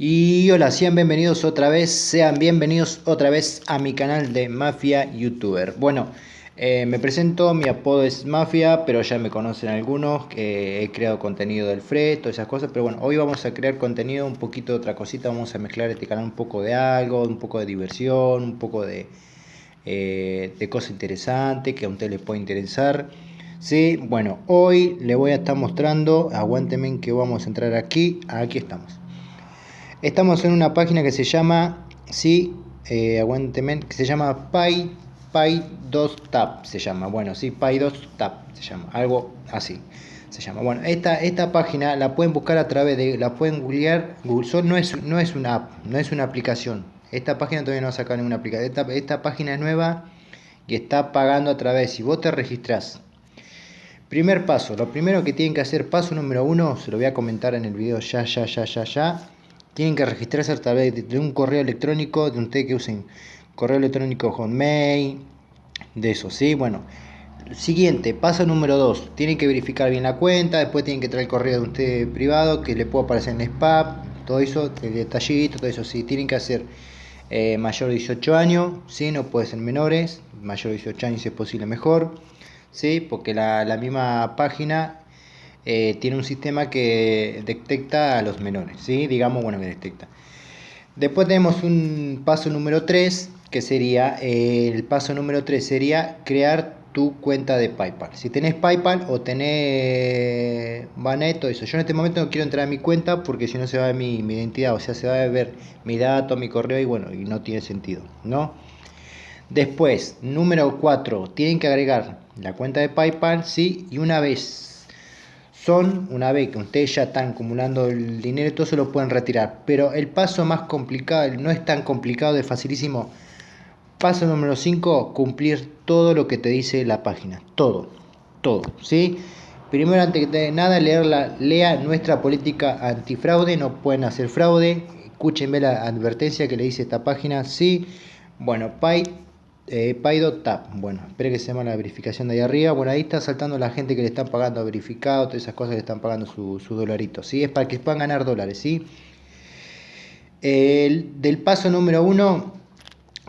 Y hola, sean bienvenidos otra vez, sean bienvenidos otra vez a mi canal de Mafia YouTuber. Bueno, eh, me presento, mi apodo es Mafia, pero ya me conocen algunos, que he creado contenido del Fred, todas esas cosas, pero bueno, hoy vamos a crear contenido, un poquito de otra cosita, vamos a mezclar este canal un poco de algo, un poco de diversión, un poco de, eh, de cosas interesantes que a usted les puede interesar. Sí, bueno, hoy le voy a estar mostrando, aguántenme que vamos a entrar aquí, aquí estamos. Estamos en una página que se llama, sí, eh, que se llama Py, Py 2 Tab, se llama, bueno, sí, Py 2 Tab, se llama, algo así, se llama. Bueno, esta, esta página la pueden buscar a través de, la pueden googlear, Google no es, no es una app, no es una aplicación. Esta página todavía no ha sacado ninguna aplicación, esta, esta página es nueva y está pagando a través, si vos te registras Primer paso, lo primero que tienen que hacer, paso número uno, se lo voy a comentar en el video ya, ya, ya, ya, ya tienen que registrarse a través de un correo electrónico, de té que usen correo electrónico Hotmail, de eso, ¿sí? Bueno, siguiente, paso número 2, tienen que verificar bien la cuenta, después tienen que traer el correo de usted privado, que le pueda aparecer en spam, todo eso, el detallito, todo eso, sí, tienen que hacer eh, mayor de 18 años, ¿sí? No puede ser menores, mayor de 18 años si es posible mejor, ¿sí? Porque la, la misma página eh, tiene un sistema que detecta a los menores, ¿sí? digamos, bueno, que detecta. Después tenemos un paso número 3, que sería, eh, el paso número 3 sería crear tu cuenta de PayPal. Si tenés PayPal o tenés Banet o eso. Yo en este momento no quiero entrar a mi cuenta porque si no se va a ver mi, identidad, o sea, se va a ver mi dato, mi correo y bueno, y no tiene sentido, ¿no? Después, número 4, tienen que agregar la cuenta de PayPal, sí, y una vez son, una vez que ustedes ya están acumulando el dinero, todo se lo pueden retirar. Pero el paso más complicado, no es tan complicado, es facilísimo. Paso número 5, cumplir todo lo que te dice la página. Todo, todo, ¿sí? Primero, antes de nada, leerla, lea nuestra política antifraude, no pueden hacer fraude. Escúchenme la advertencia que le dice esta página, sí. Bueno, Pay eh, Paido Tap, bueno, espere que se llama la verificación de ahí arriba. Bueno, ahí está saltando la gente que le están pagando verificado, todas esas cosas que están pagando su, su dolarito, ¿sí? Es para que puedan ganar dólares, ¿sí? El, del paso número uno,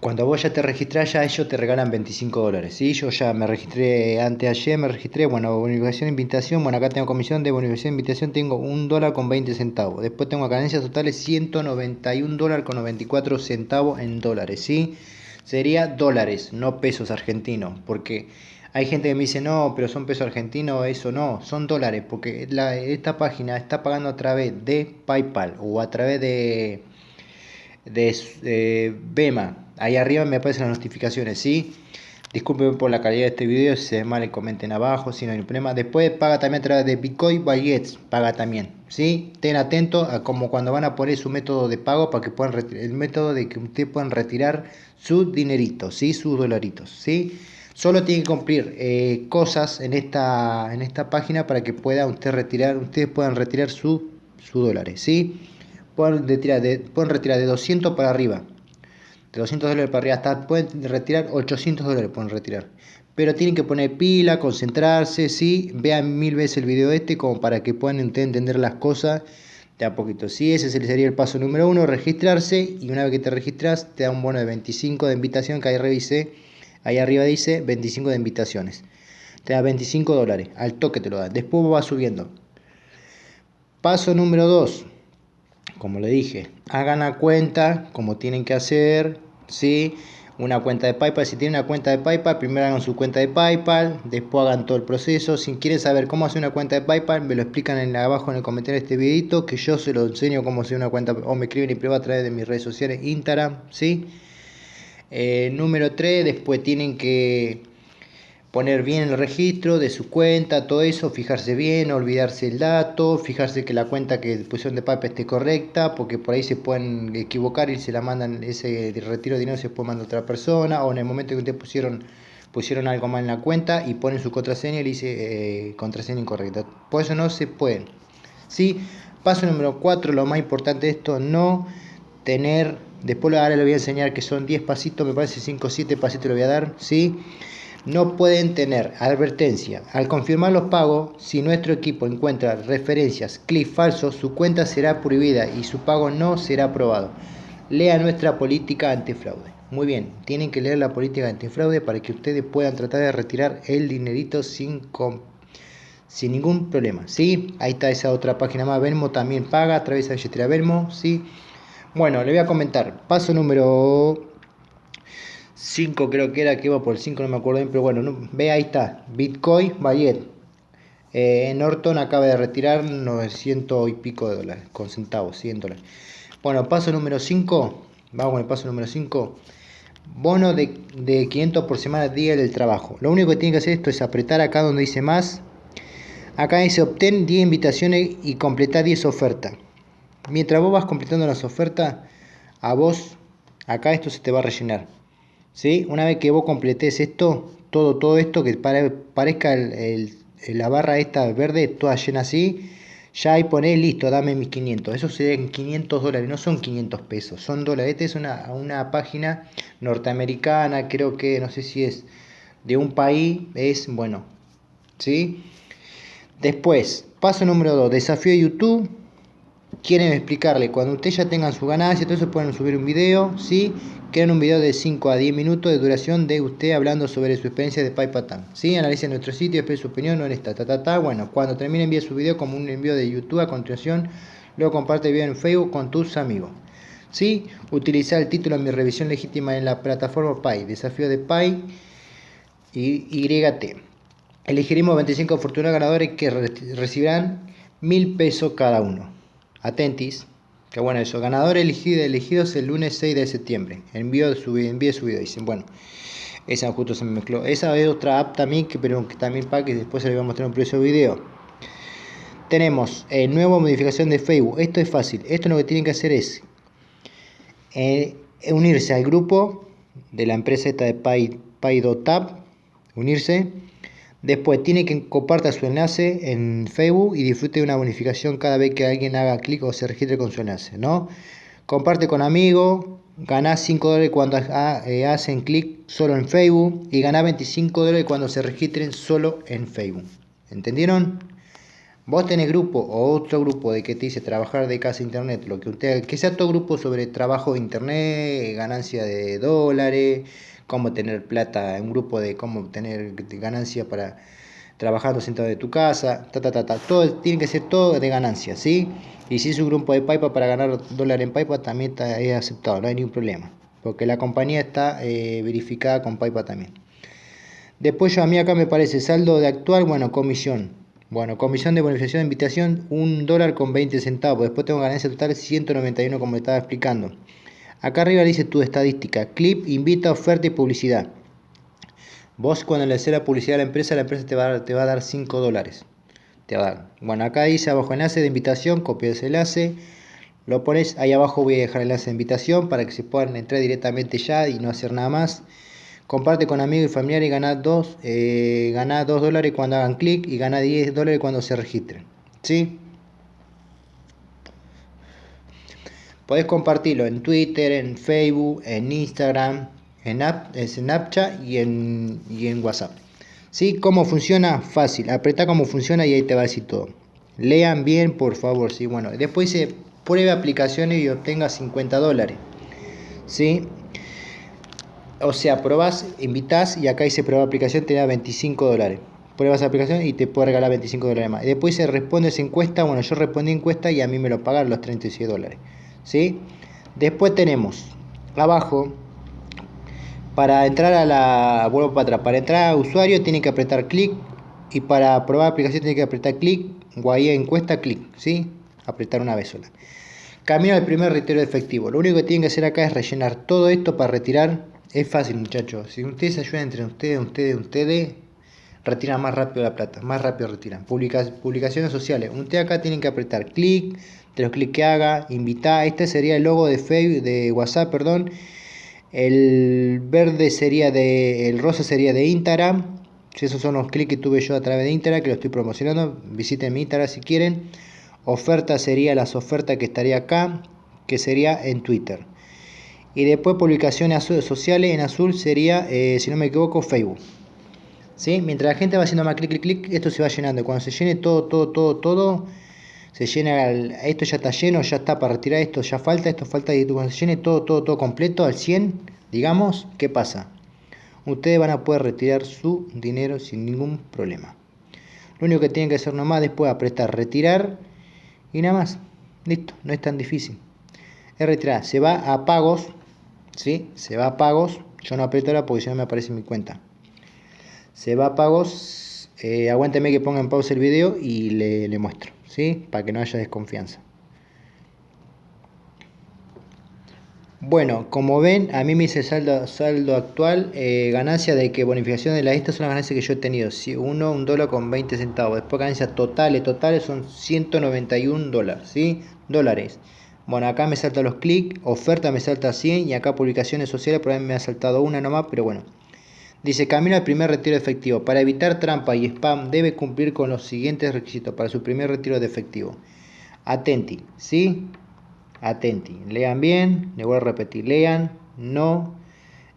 cuando vos ya te registrás, ya ellos te regalan 25 dólares, ¿sí? Yo ya me registré antes ayer, me registré, bueno, bonificación invitación, bueno, acá tengo comisión de bonificación invitación, tengo un dólar con 20 centavos. Después tengo ganancias totales 191 dólares con 94 centavos en dólares, ¿sí? Sería dólares, no pesos argentinos, porque hay gente que me dice, no, pero son pesos argentinos, eso no, son dólares, porque esta página está pagando a través de PayPal o a través de, de Bema. Ahí arriba me aparecen las notificaciones, ¿sí? Disculpen por la calidad de este video, si se ve mal comenten abajo, si no hay problema. Después paga también a través de Bitcoin Wallets, paga también, ¿sí? Estén atentos a como cuando van a poner su método de pago para que puedan el método de que ustedes puedan retirar su dinerito, ¿sí? Sus dolaritos, ¿sí? Solo tienen que cumplir eh, cosas en esta, en esta página para que pueda usted retirar, ustedes puedan retirar sus su dólares, ¿sí? Pueden retirar, de, pueden retirar de 200 para arriba, de 200 dólares para arriba, hasta pueden retirar 800 dólares, pueden retirar. Pero tienen que poner pila, concentrarse, ¿sí? Vean mil veces el video este como para que puedan entender las cosas de a poquito. Sí, ese sería el paso número uno, registrarse. Y una vez que te registras, te da un bono de 25 de invitación, que ahí revisé. Ahí arriba dice 25 de invitaciones. Te da 25 dólares, al toque te lo da. Después va subiendo. Paso número 2. Como le dije, hagan la cuenta como tienen que hacer, ¿sí? una cuenta de PayPal. Si tienen una cuenta de PayPal, primero hagan su cuenta de PayPal, después hagan todo el proceso. Si quieren saber cómo hacer una cuenta de PayPal, me lo explican en abajo en el comentario de este videito, que yo se lo enseño cómo hacer una cuenta, o me escriben y prueba a través de mis redes sociales, Instagram, ¿sí? Eh, número 3, después tienen que poner bien el registro de su cuenta, todo eso, fijarse bien, olvidarse el dato, fijarse que la cuenta que pusieron de PayPal esté correcta, porque por ahí se pueden equivocar y se la mandan, ese retiro de dinero se puede mandar a otra persona, o en el momento que ustedes pusieron pusieron algo mal en la cuenta y ponen su contraseña y le dice eh, contraseña incorrecta. Por eso no se pueden. ¿sí? Paso número 4, lo más importante de esto, no tener, después ahora le voy a enseñar que son 10 pasitos, me parece 5 o 7 pasitos le voy a dar, ¿sí? No pueden tener advertencia. Al confirmar los pagos, si nuestro equipo encuentra referencias, clics falsos, su cuenta será prohibida y su pago no será aprobado. Lea nuestra política antifraude. Muy bien, tienen que leer la política antifraude para que ustedes puedan tratar de retirar el dinerito sin, sin ningún problema. ¿sí? Ahí está esa otra página más. Venmo también paga a través de billetera Venmo. ¿sí? Bueno, le voy a comentar. Paso número 5 creo que era, que iba por el 5, no me acuerdo bien, pero bueno, ve ahí está, Bitcoin, Bayet. Eh, Norton acaba de retirar 900 y pico de dólares, con centavos, 100 dólares. Bueno, paso número 5, vamos con el paso número 5. Bono de, de 500 por semana día del trabajo. Lo único que tiene que hacer esto es apretar acá donde dice más. Acá dice obtén 10 invitaciones y completar 10 ofertas. Mientras vos vas completando las ofertas, a vos, acá esto se te va a rellenar. ¿Sí? Una vez que vos completes esto, todo, todo esto que parezca la barra esta verde, toda llena así, ya ahí ponés listo, dame mis 500. Eso serían 500 dólares, no son 500 pesos, son dólares. Esta es una, una página norteamericana, creo que, no sé si es de un país, es bueno, ¿sí? Después, paso número 2, desafío de YouTube quieren explicarle, cuando ustedes ya tengan su ganancia, entonces pueden subir un video, ¿sí? Crean un video de 5 a 10 minutos de duración de usted hablando sobre su experiencia de PayPal. ¿sí? Analicen nuestro sitio, expresen su opinión, no en esta, ta, ta, ta. Bueno, cuando termine envíe su video como un envío de YouTube a continuación, luego comparte el video en Facebook con tus amigos. ¿sí? Utilizar el título de mi revisión legítima en la plataforma Pay, desafío de Pay y YT. Elegiremos 25 afortunados ganadores que recibirán mil pesos cada uno. Atentis. Que bueno eso. Ganador elegido, elegidos el lunes 6 de septiembre. Envío su, envíe su video. Dicen, bueno. Esa justo se me mezcló. Esa es otra app también, que, pero que también para que después se le voy a mostrar un precio video. Tenemos eh, nueva modificación de Facebook. Esto es fácil. Esto lo que tienen que hacer es eh, unirse al grupo de la empresa esta de Pay. Unirse Después tiene que compartir su enlace en Facebook y disfrute de una bonificación cada vez que alguien haga clic o se registre con su enlace, ¿no? Comparte con amigos, ganás 5 dólares cuando eh, hacen clic solo en Facebook y ganás 25 dólares cuando se registren solo en Facebook. ¿Entendieron? Vos tenés grupo o otro grupo de que te dice trabajar de casa internet, lo que usted, que sea todo grupo sobre trabajo de internet, ganancia de dólares, cómo tener plata, un grupo de cómo tener ganancia para trabajando sentado de tu casa, ta, ta, ta, ta. Todo, tiene que ser todo de ganancia, ¿sí? Y si es un grupo de PayPal para ganar dólar en PayPal, también está, es aceptado, no hay ningún problema. Porque la compañía está eh, verificada con PayPal también. Después yo a mí acá me parece saldo de actual, bueno, comisión. Bueno, comisión de bonificación de invitación, un dólar con 20 centavos. Después tengo ganancia total 191 como estaba explicando. Acá arriba dice tu estadística, clip, invita, oferta y publicidad. Vos cuando le haces la publicidad a la empresa, la empresa te va a dar, te va a dar 5 dólares. Te va a dar. Bueno, acá dice abajo enlace de invitación, copia ese enlace, lo pones, ahí abajo voy a dejar el enlace de invitación para que se puedan entrar directamente ya y no hacer nada más. Comparte con amigos y familiares y gana 2 eh, dólares cuando hagan clic y gana 10 dólares cuando se registren. ¿Sí? Podés compartirlo en Twitter, en Facebook, en Instagram, en Snapchat y en, y en WhatsApp. ¿Sí? ¿Cómo funciona? Fácil. Apreta cómo funciona y ahí te va a decir todo. Lean bien, por favor. ¿sí? Bueno, después dice pruebe aplicaciones y obtenga 50 dólares. ¿Sí? O sea, probás, invitas y acá dice prueba aplicación, te da 25 dólares. Pruebas aplicación y te puede regalar 25 dólares más. Después se responde esa encuesta. Bueno, yo respondí encuesta y a mí me lo pagaron los 36 dólares. ¿Sí? Después tenemos abajo, para entrar a la, vuelvo para atrás, para entrar a usuario tiene que apretar clic y para probar aplicación tiene que apretar clic o encuesta clic, ¿sí? Apretar una vez sola. Camino al primer retiro efectivo. Lo único que tienen que hacer acá es rellenar todo esto para retirar. Es fácil, muchachos. Si ustedes ayudan entre ustedes, ustedes, ustedes, retiran más rápido la plata, más rápido retiran. publicaciones sociales. Ustedes acá tienen que apretar clic, de los clics que haga, invitar. Este sería el logo de Facebook, de WhatsApp, perdón. El verde sería de, el rosa sería de Instagram. Esos son los clics que tuve yo a través de Instagram, que lo estoy promocionando. Visiten mi Instagram si quieren. Oferta sería las ofertas que estaría acá, que sería en Twitter. Y después publicaciones sociales en azul sería, eh, si no me equivoco, Facebook. ¿Sí? Mientras la gente va haciendo más clic, clic, clic, esto se va llenando. Cuando se llene todo, todo, todo, todo, se llena, esto ya está lleno, ya está para retirar esto, ya falta, esto falta, y cuando se llene todo, todo, todo completo, al 100, digamos, ¿qué pasa? Ustedes van a poder retirar su dinero sin ningún problema. Lo único que tienen que hacer nomás después es apretar retirar y nada más. Listo, no es tan difícil. Es retirar, se va a pagos, ¿sí? Se va a pagos, yo no aprieto ahora porque si no me aparece mi cuenta. Se va a pagos, eh, aguánteme que ponga en pausa el video y le, le muestro, ¿sí? Para que no haya desconfianza. Bueno, como ven, a mí me dice saldo, saldo actual, eh, ganancia de que bonificación de la estas son las ganancias que yo he tenido. Si uno, un dólar con 20 centavos. Después ganancias totales, totales son 191 dólares, ¿sí? Dólares. Bueno, acá me salta los clics, oferta me salta 100 y acá publicaciones sociales, por ahí me ha saltado una nomás, pero bueno. Dice, camino al primer retiro efectivo. Para evitar trampa y spam debe cumplir con los siguientes requisitos para su primer retiro de efectivo. Atenti, ¿sí? atenti, lean bien, le voy a repetir, lean, no,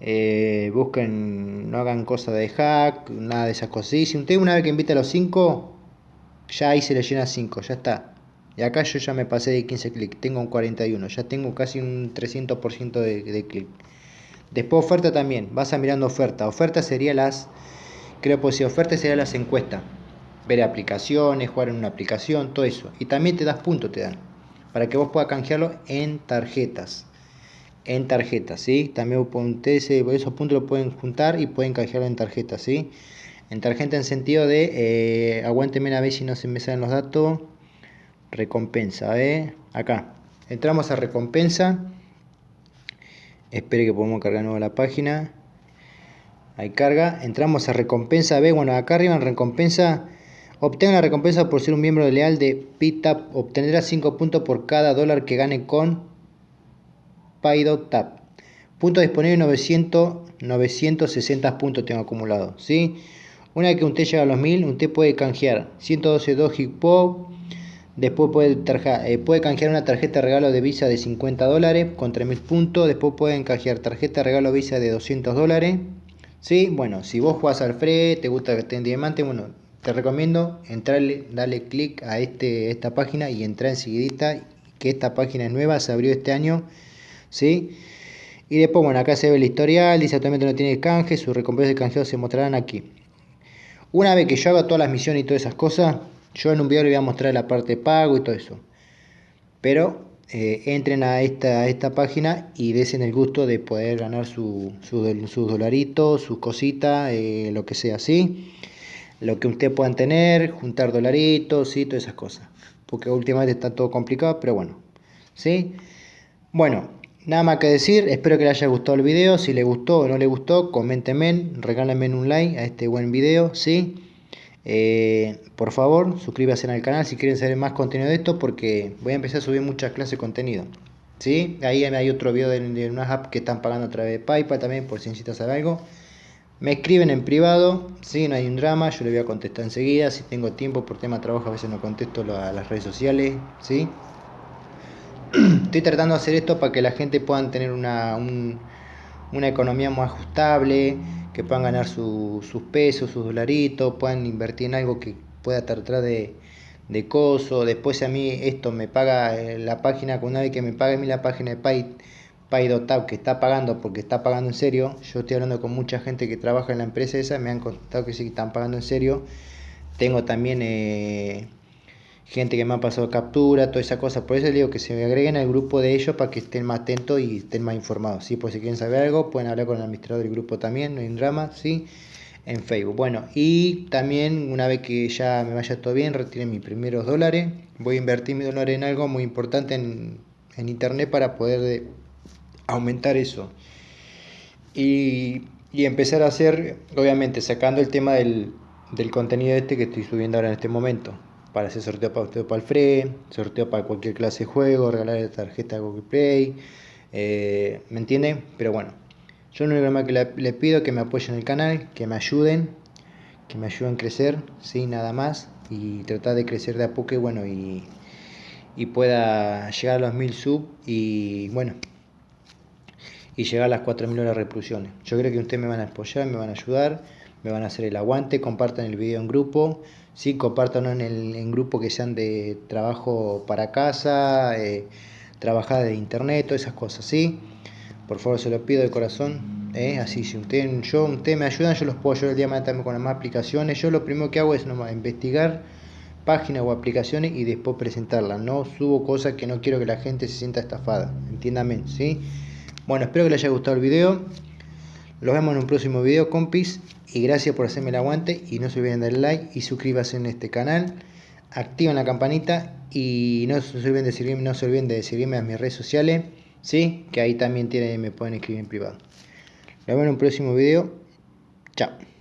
eh, busquen, no hagan cosas de hack, nada de esas cosas. Y si usted una vez que invita a los 5, ya ahí se le llena 5, ya está. Y acá yo ya me pasé de 15 clics, tengo un 41, ya tengo casi un 300% de, de clic. Después oferta también, vas a mirando oferta. Oferta sería las, creo que si oferta sería las encuestas. Ver aplicaciones, jugar en una aplicación, todo eso. Y también te das puntos, te dan para que vos puedas canjearlo en tarjetas. En tarjetas, ¿sí? También ustedes esos puntos lo pueden juntar y pueden canjearlo en tarjetas, ¿sí? En tarjeta en sentido de, eh, aguánteme a ver si no se me salen los datos. Recompensa, ¿eh? Acá. Entramos a recompensa. Espere que podamos cargar nuevo la página. Ahí carga. Entramos a recompensa B. Bueno, acá arriba en recompensa Obtenga la recompensa por ser un miembro leal de PTAP. Obtendrá 5 puntos por cada dólar que gane con PayDotTap. Puntos disponibles 900, 960 puntos tengo acumulado. ¿sí? Una vez que usted llega a los 1000, usted puede canjear 112 Doji Pop. Después puede, eh, puede canjear una tarjeta de regalo de Visa de 50 dólares con 3000 puntos. Después pueden canjear tarjeta de regalo Visa de 200 dólares. ¿Sí? Bueno, si vos jugás al Fred, te gusta que esté en diamante, bueno, te recomiendo entrarle, darle clic a este, esta página y entrar enseguida que esta página es nueva, se abrió este año, ¿sí? Y después, bueno, acá se ve el historial, dice actualmente no tiene canje, sus recompensas de canjeo se mostrarán aquí. Una vez que yo haga todas las misiones y todas esas cosas, yo en un video le voy a mostrar la parte de pago y todo eso. Pero eh, entren a esta, esta página y desen el gusto de poder ganar sus su, dolaritos, sus cositas, eh, lo que sea, ¿sí? lo que usted puedan tener, juntar dolaritos y todas esas cosas. Porque últimamente está todo complicado, pero bueno. ¿Sí? Bueno, nada más que decir. Espero que le haya gustado el video. Si le gustó o no le gustó, coméntenme, regálenme un like a este buen video. ¿Sí? Eh, por favor, suscríbanse al canal si quieren saber más contenido de esto porque voy a empezar a subir muchas clases de contenido. ¿Sí? Ahí hay otro video de, de unas apps que están pagando a través de PayPal también por si necesitas saber algo. Me escriben en privado, si no hay un drama, yo le voy a contestar enseguida. Si tengo tiempo por tema de trabajo, a veces no contesto a las redes sociales. ¿sí? Estoy tratando de hacer esto para que la gente pueda tener una, una economía más ajustable, que puedan ganar sus pesos, sus dolaritos, puedan invertir en algo que pueda tratar de, de coso. Después, a mí esto me paga eh, la página, una vez que me pague a mí la página de Pay que está pagando porque está pagando en serio. Yo estoy hablando con mucha gente que trabaja en la empresa esa, me han contado que sí que están pagando en serio. Tengo también eh, gente que me ha pasado captura, toda esa cosa. Por eso les digo que se me agreguen al grupo de ellos para que estén más atentos y estén más informados. ¿sí? Por si quieren saber algo, pueden hablar con el administrador del grupo también, no hay drama, ¿sí? en Facebook. Bueno, y también una vez que ya me vaya todo bien, retire mis primeros dólares. Voy a invertir mis dólares en algo muy importante en, en internet para poder aumentar eso. Y, empezar a hacer, obviamente, sacando el tema del, contenido este que estoy subiendo ahora en este momento. Para hacer sorteo para usted para el FRE, sorteo para cualquier clase de juego, regalar la tarjeta Google Play. Eh, ¿Me entienden? Pero bueno, yo lo único que le, pido que me apoyen en el canal, que me ayuden, que me ayuden a crecer, sin nada más. Y tratar de crecer de a poco y bueno, y, y pueda llegar a los mil sub y bueno, y llegar a las 4.000 horas de reproducciones. Yo creo que ustedes me van a apoyar, me van a ayudar, me van a hacer el aguante, compartan el video en grupo, sí, compartan en, el, en grupo que sean de trabajo para casa, eh, trabajar de internet, todas esas cosas, sí. Por favor, se lo pido de corazón. ¿eh? Así, si usted, yo, usted me ayudan, yo los puedo ayudar el día de mañana con las más aplicaciones. Yo lo primero que hago es investigar páginas o aplicaciones y después presentarlas. No subo cosas que no quiero que la gente se sienta estafada. Entiéndame, ¿sí? Bueno, espero que les haya gustado el video. Los vemos en un próximo video, compis. Y gracias por hacerme el aguante. Y no se olviden de darle like y suscríbanse en este canal. Activen la campanita y no se olviden de seguirme, no se olviden de seguirme a mis redes sociales. ¿Sí? Que ahí también tienen, me pueden escribir en privado. Nos vemos en un próximo video. Chao.